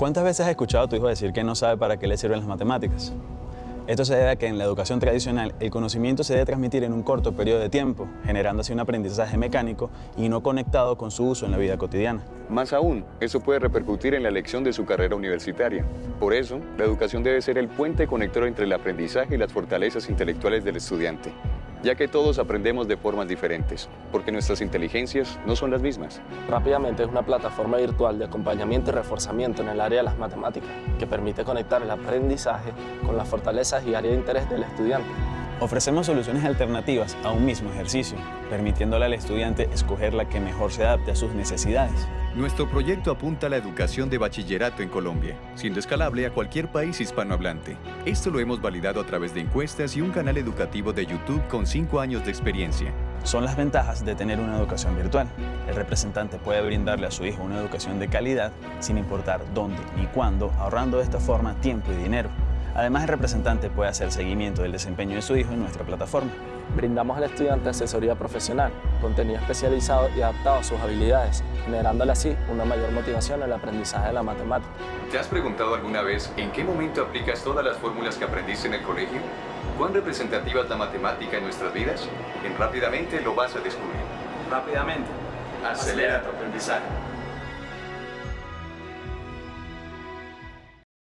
¿Cuántas veces has escuchado a tu hijo decir que no sabe para qué le sirven las matemáticas? Esto se debe a que en la educación tradicional el conocimiento se debe transmitir en un corto periodo de tiempo, generando así un aprendizaje mecánico y no conectado con su uso en la vida cotidiana. Más aún, eso puede repercutir en la elección de su carrera universitaria. Por eso, la educación debe ser el puente conector entre el aprendizaje y las fortalezas intelectuales del estudiante ya que todos aprendemos de formas diferentes, porque nuestras inteligencias no son las mismas. Rápidamente es una plataforma virtual de acompañamiento y reforzamiento en el área de las matemáticas, que permite conectar el aprendizaje con las fortalezas y áreas de interés del estudiante. Ofrecemos soluciones alternativas a un mismo ejercicio, permitiéndole al estudiante escoger la que mejor se adapte a sus necesidades. Nuestro proyecto apunta a la educación de bachillerato en Colombia, siendo escalable a cualquier país hispanohablante. Esto lo hemos validado a través de encuestas y un canal educativo de YouTube con 5 años de experiencia. Son las ventajas de tener una educación virtual. El representante puede brindarle a su hijo una educación de calidad sin importar dónde ni cuándo, ahorrando de esta forma tiempo y dinero. Además, el representante puede hacer seguimiento del desempeño de su hijo en nuestra plataforma. Brindamos al estudiante asesoría profesional, contenido especializado y adaptado a sus habilidades, generándole así una mayor motivación en el aprendizaje de la matemática. ¿Te has preguntado alguna vez en qué momento aplicas todas las fórmulas que aprendiste en el colegio? ¿Cuán representativa es la matemática en nuestras vidas? En Rápidamente lo vas a descubrir. Rápidamente. Acelera tu aprendizaje.